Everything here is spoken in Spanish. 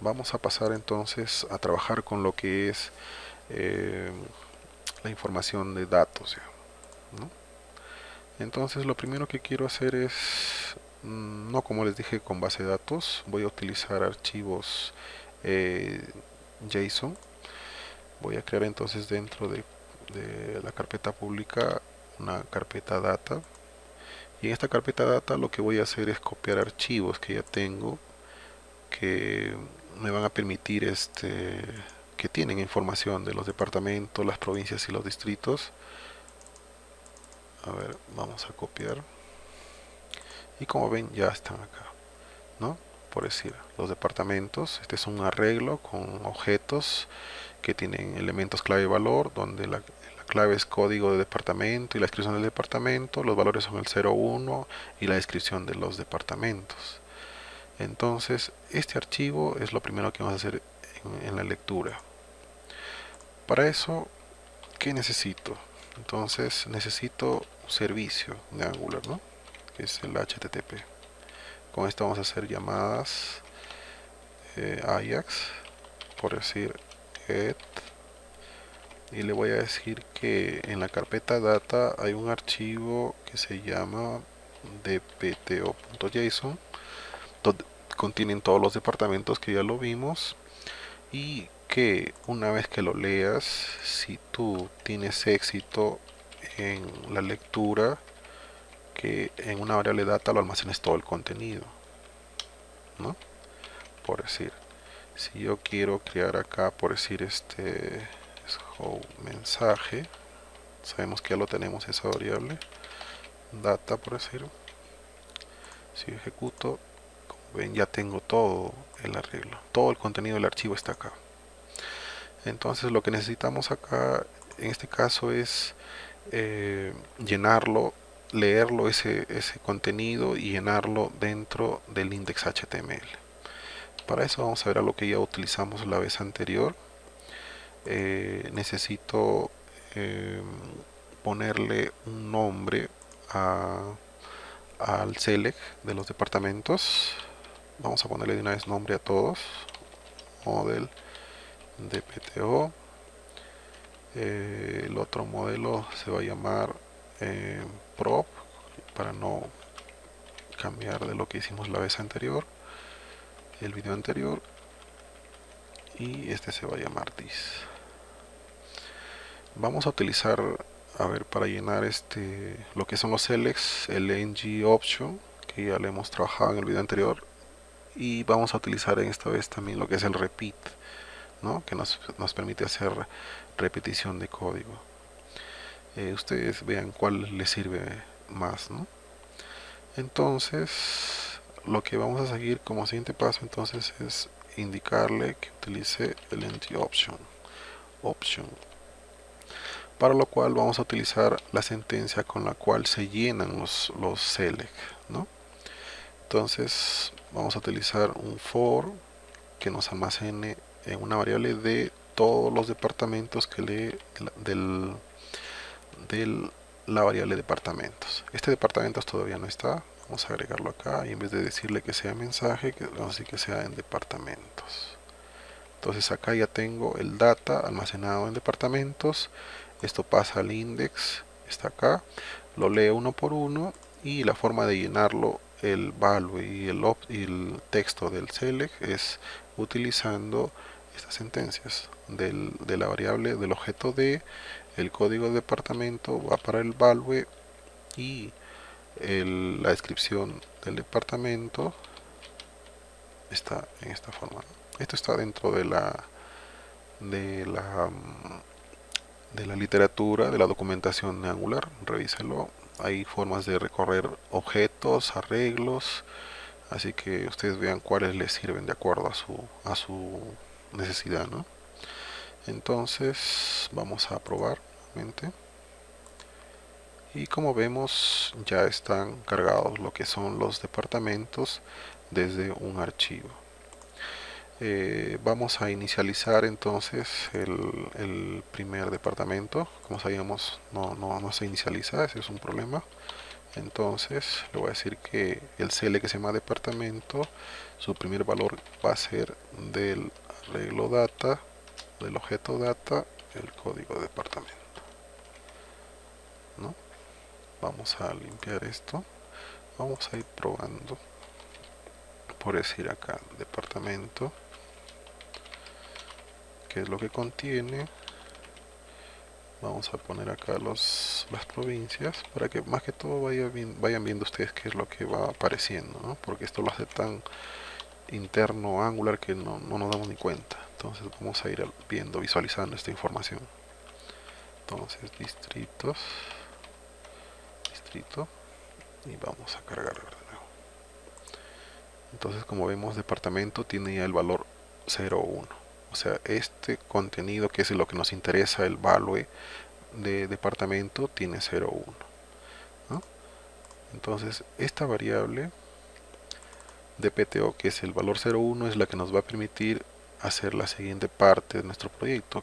vamos a pasar entonces a trabajar con lo que es eh, la información de datos entonces lo primero que quiero hacer es mm, no como les dije con base de datos voy a utilizar archivos eh, JSON. Voy a crear entonces dentro de, de la carpeta pública una carpeta data. Y en esta carpeta data lo que voy a hacer es copiar archivos que ya tengo que me van a permitir este que tienen información de los departamentos, las provincias y los distritos a ver, vamos a copiar y como ven ya están acá ¿no? por decir, los departamentos este es un arreglo con objetos que tienen elementos clave y valor donde la, clave es código de departamento y la descripción del departamento, los valores son el 01 y la descripción de los departamentos. Entonces, este archivo es lo primero que vamos a hacer en, la lectura. Para eso, ¿qué necesito? Entonces, necesito un servicio de Angular, ¿no? Que es el HTTP. Con esto vamos a hacer llamadas eh, Ajax, por decir get y le voy a decir que en la carpeta data hay un archivo que se llama dpto.json contienen todos los departamentos que ya lo vimos y que una vez que lo leas si tú tienes éxito en la lectura que en una variable data lo almacenes todo el contenido ¿no? por decir si yo quiero crear acá por decir este mensaje sabemos que ya lo tenemos esa variable data por decirlo si ejecuto ven ya tengo todo el arreglo. Todo el contenido del archivo está acá. Entonces lo que necesitamos acá en este caso es eh, llenarlo leerlo ese, ese contenido y llenarlo dentro del index HTML para eso vamos a ver a lo que ya utilizamos la vez anterior. Eh, necesito eh, ponerle un nombre al select de los departamentos vamos a ponerle de una vez nombre a todos. Model dpto eh, el otro modelo se va a llamar prop para no cambiar de lo que hicimos la vez anterior el video anterior. Y este se va a llamar dis vamos a utilizar a ver para llenar este lo que son los selects el ng option que ya le hemos trabajado en el video anterior y vamos a utilizar en esta vez también lo que es el repeat ¿no? que nos, nos permite hacer repetición de código eh, ustedes vean cuál les sirve más ¿no? entonces lo que vamos a seguir como siguiente paso entonces es indicarle que utilice el ng option option para lo cual vamos a utilizar la sentencia con la cual se llenan los, los select ¿no? entonces vamos a utilizar un for que nos almacene en una variable de todos los departamentos que lee del, del la variable departamentos. Este departamento todavía no está. Vamos a agregarlo acá y en vez de decirle que sea mensaje que vamos a decir que sea en departamentos. Entonces acá ya tengo el data almacenado en departamentos. Esto pasa al index está acá. Lo leo uno por uno y la forma de llenarlo el value y el, y el texto del select es utilizando estas sentencias del, de la variable del objeto de el código de departamento va para el value y la descripción del departamento está en esta forma esto está dentro de la de la de la literatura, de la documentación de Angular, revíselo. Hay formas de recorrer objetos, arreglos, así que ustedes vean cuáles les sirven de acuerdo a su, a su necesidad. ¿no? Entonces vamos a probar nuevamente. Y como vemos ya están cargados lo que son los departamentos desde un archivo. Eh, vamos a inicializar entonces el, primer departamento. Como sabíamos no, no, se inicializa ese es un problema. Entonces le voy a decir que el CL que se llama departamento su primer valor va a ser del arreglo data del objeto data el código de departamento. ¿no? vamos a limpiar esto. Vamos a ir probando. Por decir acá departamento que es lo que contiene. Vamos a poner acá los, las provincias para que más que todo vaya vayan viendo ustedes qué es lo que va apareciendo ¿no? porque esto lo hace tan interno angular que no, no nos damos ni cuenta. Entonces vamos a ir viendo visualizando esta información. Entonces distritos. Distrito. Y vamos a cargar de nuevo. Entonces como vemos departamento tiene ya el valor 01 o sea este contenido que es lo que nos interesa el value de departamento tiene 0,1 entonces esta variable de PTO que es el valor 0,1 es la que nos va a permitir hacer la siguiente parte de nuestro proyecto